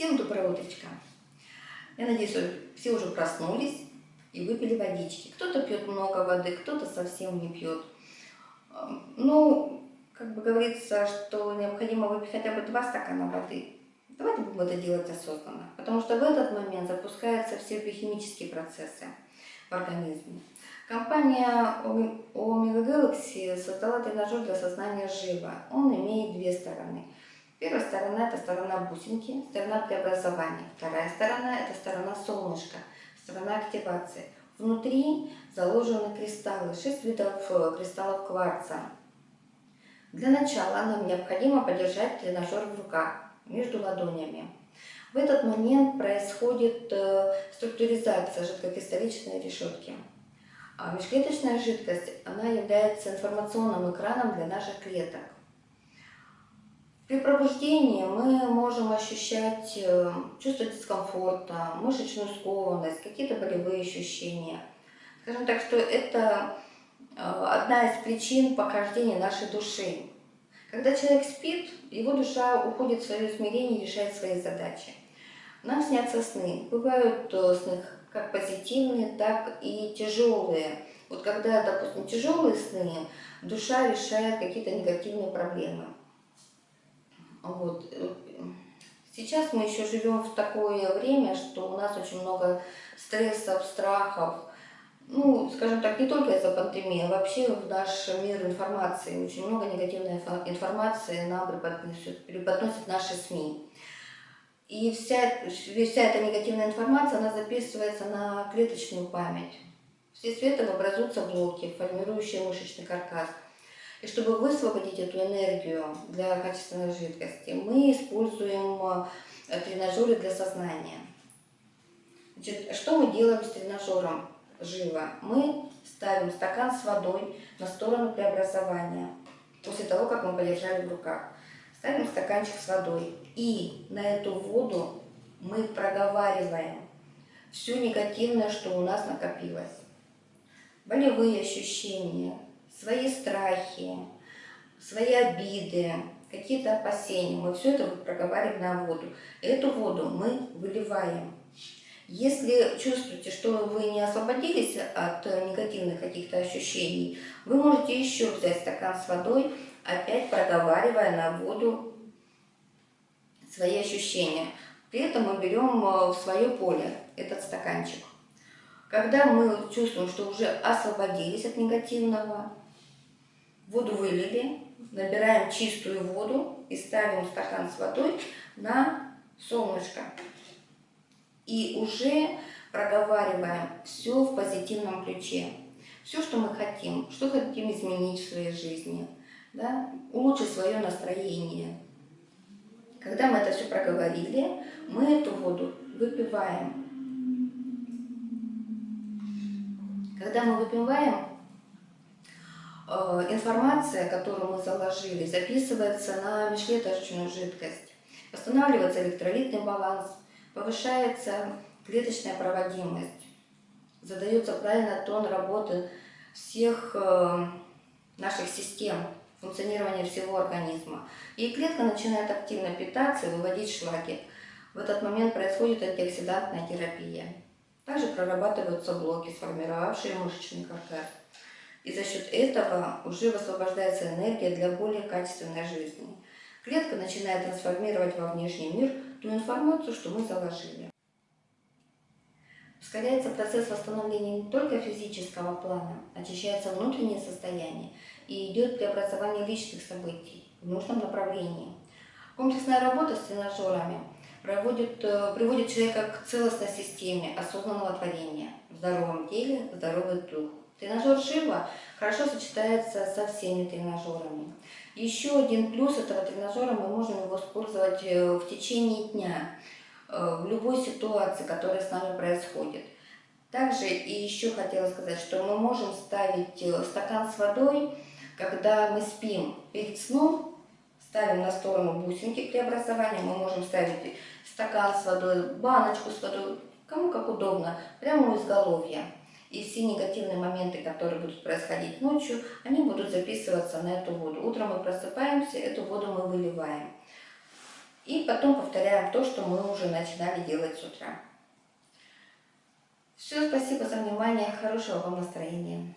Всем доброе утречко. Я надеюсь, что все уже проснулись и выпили водички. Кто-то пьет много воды, кто-то совсем не пьет. Ну, как бы говорится, что необходимо выпить хотя бы два стакана воды. Давайте будем это делать осознанно, потому что в этот момент запускаются все биохимические процессы в организме. Компания Omega Galaxy создала тренажер для сознания живо. Он имеет две стороны – Первая сторона – это сторона бусинки, сторона преобразования. Вторая сторона – это сторона солнышка, сторона активации. Внутри заложены кристаллы, 6 видов э, кристаллов кварца. Для начала нам необходимо подержать тренажер в руках, между ладонями. В этот момент происходит э, структуризация жидкокристалличной решетки. А межклеточная жидкость она является информационным экраном для наших клеток. При пробуждении мы можем ощущать э, чувство дискомфорта, мышечную скованность, какие-то болевые ощущения. Скажем так, что это э, одна из причин похождения нашей души. Когда человек спит, его душа уходит в свое измерение и решает свои задачи. Нам снятся сны. Бывают э, сны как позитивные, так и тяжелые. Вот когда, допустим, тяжелые сны, душа решает какие-то негативные проблемы. Вот. Сейчас мы еще живем в такое время, что у нас очень много стрессов, страхов. Ну, скажем так, не только из-за пандемии, а вообще в наш мир информации. Очень много негативной информации нам преподносят, преподносят наши СМИ. И вся, вся эта негативная информация, она записывается на клеточную память. Вследствие этого образуются блоки, формирующие мышечный каркас. И чтобы высвободить эту энергию для качественной жидкости, мы используем э, тренажеры для сознания. Значит, что мы делаем с тренажером живо? Мы ставим стакан с водой на сторону преобразования, после того, как мы подержали в руках. Ставим стаканчик с водой, и на эту воду мы проговариваем все негативное, что у нас накопилось. Болевые ощущения, свои страхи, свои обиды, какие-то опасения. Мы все это проговариваем на воду. Эту воду мы выливаем. Если чувствуете, что вы не освободились от негативных каких-то ощущений, вы можете еще взять стакан с водой, опять проговаривая на воду свои ощущения. При этом мы берем в свое поле этот стаканчик. Когда мы чувствуем, что уже освободились от негативного, Воду вылили, набираем чистую воду и ставим стакан с водой на солнышко. И уже проговариваем все в позитивном ключе. Все, что мы хотим, что хотим изменить в своей жизни, да? улучшить свое настроение. Когда мы это все проговорили, мы эту воду выпиваем. Когда мы выпиваем, информация, которую мы заложили, записывается на межклеточную жидкость. Восстанавливается электролитный баланс, повышается клеточная проводимость, задается правильно тон работы всех э, наших систем, функционирования всего организма. И клетка начинает активно питаться и выводить шлаки. В этот момент происходит антиоксидантная терапия. Также прорабатываются блоки, сформировавшие мышечный каркас. И за счет этого уже высвобождается энергия для более качественной жизни. Клетка начинает трансформировать во внешний мир ту информацию, что мы заложили. Ускоряется процесс восстановления не только физического плана, очищается внутреннее состояние и идет преобразование личных событий в нужном направлении. Комплексная работа с тренажерами проводит, э, приводит человека к целостной системе осознанного творения в здоровом теле, здоровый дух. Тренажер Шива хорошо сочетается со всеми тренажерами. Еще один плюс этого тренажера, мы можем его использовать э, в течение дня, э, в любой ситуации, которая с нами происходит. Также и еще хотела сказать, что мы можем ставить э, стакан с водой, когда мы спим перед сном, ставим на сторону бусинки преобразования, мы можем ставить стакан с водой, баночку с водой, кому как удобно, прямо у изголовья. И все негативные моменты, которые будут происходить ночью, они будут записываться на эту воду. Утром мы просыпаемся, эту воду мы выливаем. И потом повторяем то, что мы уже начинали делать с утра. Все, спасибо за внимание, хорошего вам настроения.